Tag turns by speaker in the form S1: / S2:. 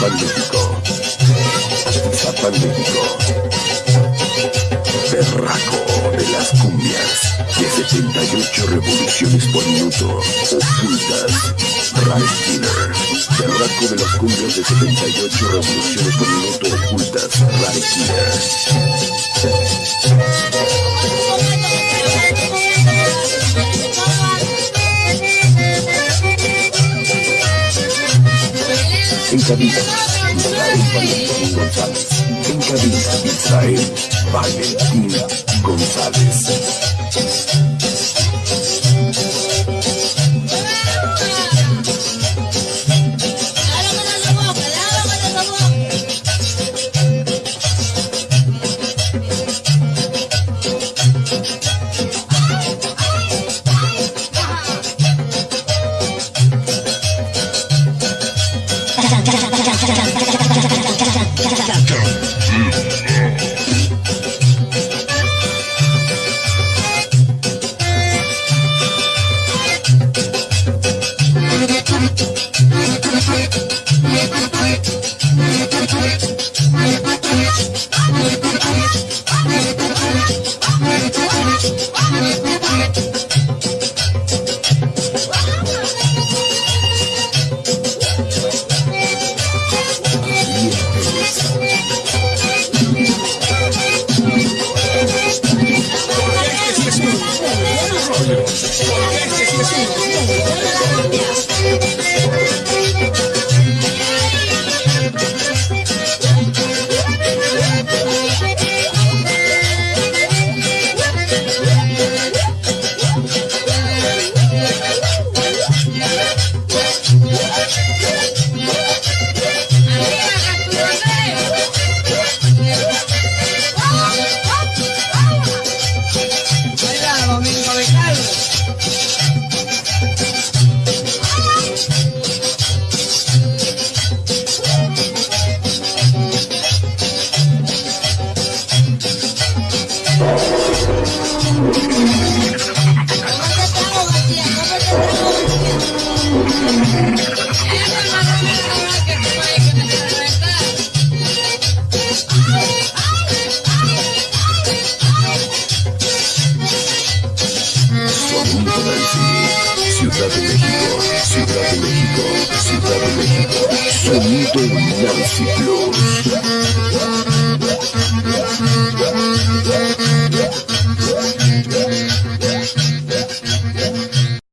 S1: Zapan México. Zapan México. Berraco de las cumbias. De 78 revoluciones por minuto. Ocultas. Rise Killer. Berraco de las cumbias de 78 revoluciones por minuto. Ocultas. Rise Killer. En cabina, Israel Valentín González. En cabina, Israel Valentín
S2: Just,
S1: just, just. Domingo de Dominancia Plus.